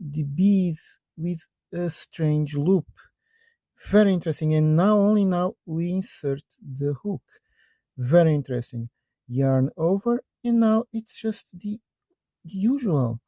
the bead with a strange loop. Very interesting. And now, only now, we insert the hook. Very interesting. Yarn over, and now it's just the usual